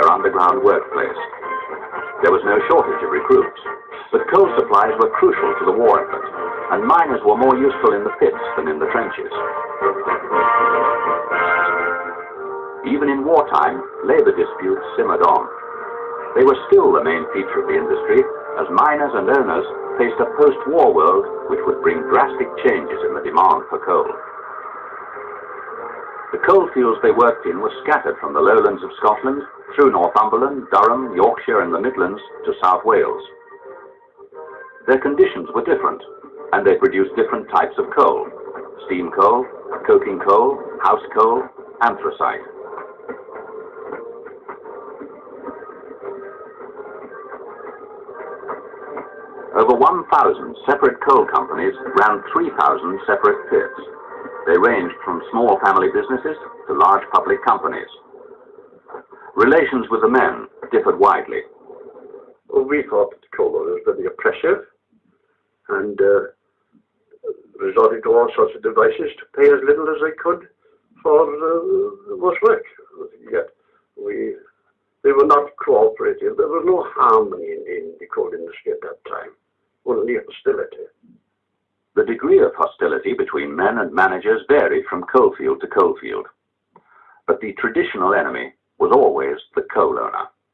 their underground workplace. There was no shortage of recruits, but coal supplies were crucial to the war effort, and miners were more useful in the pits than in the trenches. Even in wartime, labor disputes simmered on. They were still the main feature of the industry, as miners and owners faced a post-war world which would bring drastic changes in the demand for coal. The coal fields they worked in were scattered from the lowlands of Scotland through Northumberland, Durham, Yorkshire and the Midlands to South Wales. Their conditions were different, and they produced different types of coal. Steam coal, coking coal, house coal, anthracite. Over 1,000 separate coal companies ran 3,000 separate pits. Ranged from small family businesses to large public companies. Relations with the men differed widely. Well, we thought the coal were very oppressive and uh, resorted to all sorts of devices to pay as little as they could for uh, much work. Yet we, they were not cooperative. There was no harmony in, in the coal industry at that time only hostility. The degree of hostility between men and managers varied from coalfield to coalfield, but the traditional enemy was always the coal owner.